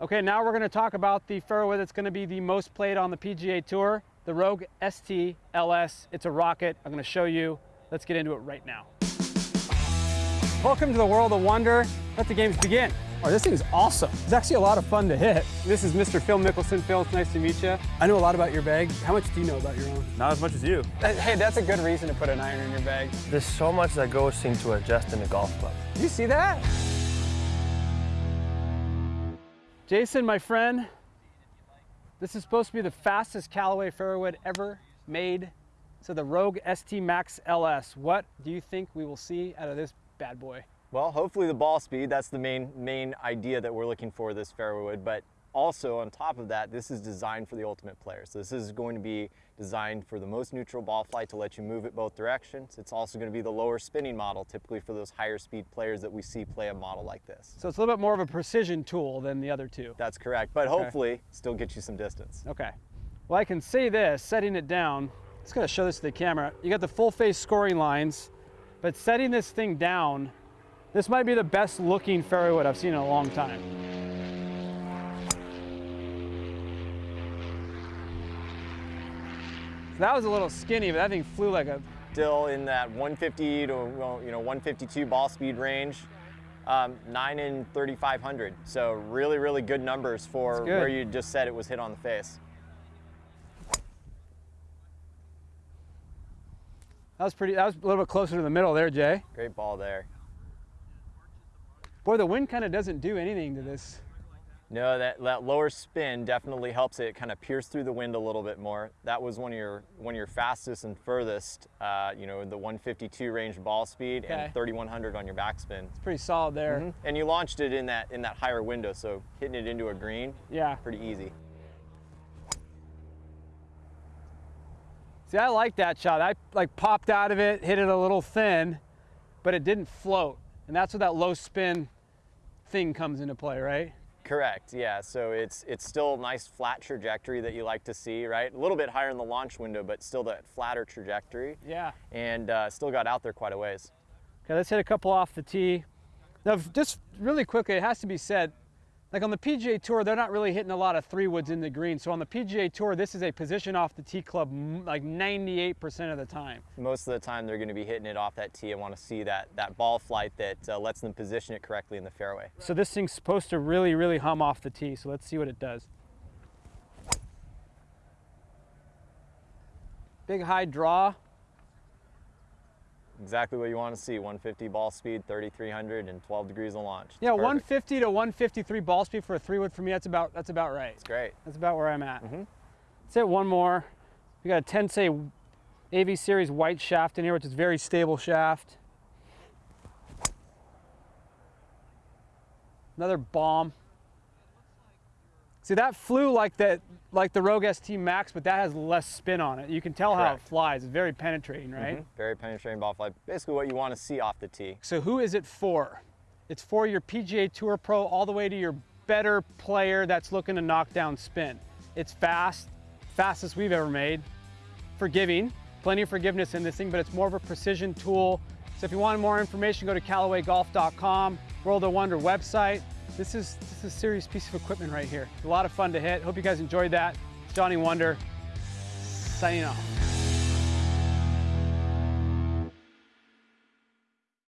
Okay, now we're gonna talk about the fairway that's gonna be the most played on the PGA Tour, the Rogue ST LS. It's a rocket. I'm gonna show you. Let's get into it right now. Welcome to the world of wonder. Let the games begin. Oh, this thing's awesome. It's actually a lot of fun to hit. This is Mr. Phil Mickelson. Phil, it's nice to meet you. I know a lot about your bag. How much do you know about your own? Not as much as you. Hey, that's a good reason to put an iron in your bag. There's so much that goes into adjusting a golf club. You see that? Jason, my friend, this is supposed to be the fastest Callaway fairway ever made. So the Rogue ST Max LS. What do you think we will see out of this bad boy? Well, hopefully the ball speed, that's the main, main idea that we're looking for this fairway wood, but also on top of that, this is designed for the ultimate player. So this is going to be designed for the most neutral ball flight to let you move it both directions. It's also going to be the lower spinning model, typically for those higher speed players that we see play a model like this. So it's a little bit more of a precision tool than the other two. That's correct, but okay. hopefully still get you some distance. Okay. Well, I can say this, setting it down, going to show this to the camera. You got the full face scoring lines, but setting this thing down this might be the best looking fairway wood I've seen in a long time. That was a little skinny, but that thing flew like a... Still in that 150 to you know 152 ball speed range. Um, 9 in 3,500. So really, really good numbers for good. where you just said it was hit on the face. That was pretty, that was a little bit closer to the middle there, Jay. Great ball there. Boy, the wind kind of doesn't do anything to this. No, that, that lower spin definitely helps it kind of pierce through the wind a little bit more. That was one of your one of your fastest and furthest, uh, you know, the 152 range ball speed okay. and 3100 on your backspin. It's pretty solid there. Mm -hmm. And you launched it in that in that higher window, so hitting it into a green, yeah, pretty easy. See, I like that shot. I like popped out of it, hit it a little thin, but it didn't float. And that's where that low spin thing comes into play, right? Correct, yeah. So it's it's still a nice flat trajectory that you like to see, right? A little bit higher in the launch window, but still that flatter trajectory. Yeah. And uh, still got out there quite a ways. Okay, let's hit a couple off the tee. Now, just really quickly, it has to be said, like on the PGA Tour, they're not really hitting a lot of three woods in the green. So on the PGA Tour, this is a position off the tee club like 98% of the time. Most of the time, they're going to be hitting it off that tee and want to see that, that ball flight that uh, lets them position it correctly in the fairway. So this thing's supposed to really, really hum off the tee. So let's see what it does. Big high draw, exactly what you want to see. 150 ball speed, 3,300 and 12 degrees of launch. Yeah, Perfect. 150 to 153 ball speed for a three wood for me, that's about, that's about right. That's great. That's about where I'm at. Mm -hmm. Let's hit one more. We got a Tensei AV series white shaft in here, which is very stable shaft. Another bomb. See, that flew like the, like the Rogue ST Max, but that has less spin on it. You can tell Correct. how it flies. It's very penetrating, right? Mm -hmm. Very penetrating ball flight. Basically what you want to see off the tee. So who is it for? It's for your PGA Tour Pro all the way to your better player that's looking to knock down spin. It's fast, fastest we've ever made. Forgiving, plenty of forgiveness in this thing, but it's more of a precision tool. So if you want more information, go to CallawayGolf.com, World of Wonder website. This is, this is a serious piece of equipment right here. A lot of fun to hit. Hope you guys enjoyed that. Johnny Wunder, signing off.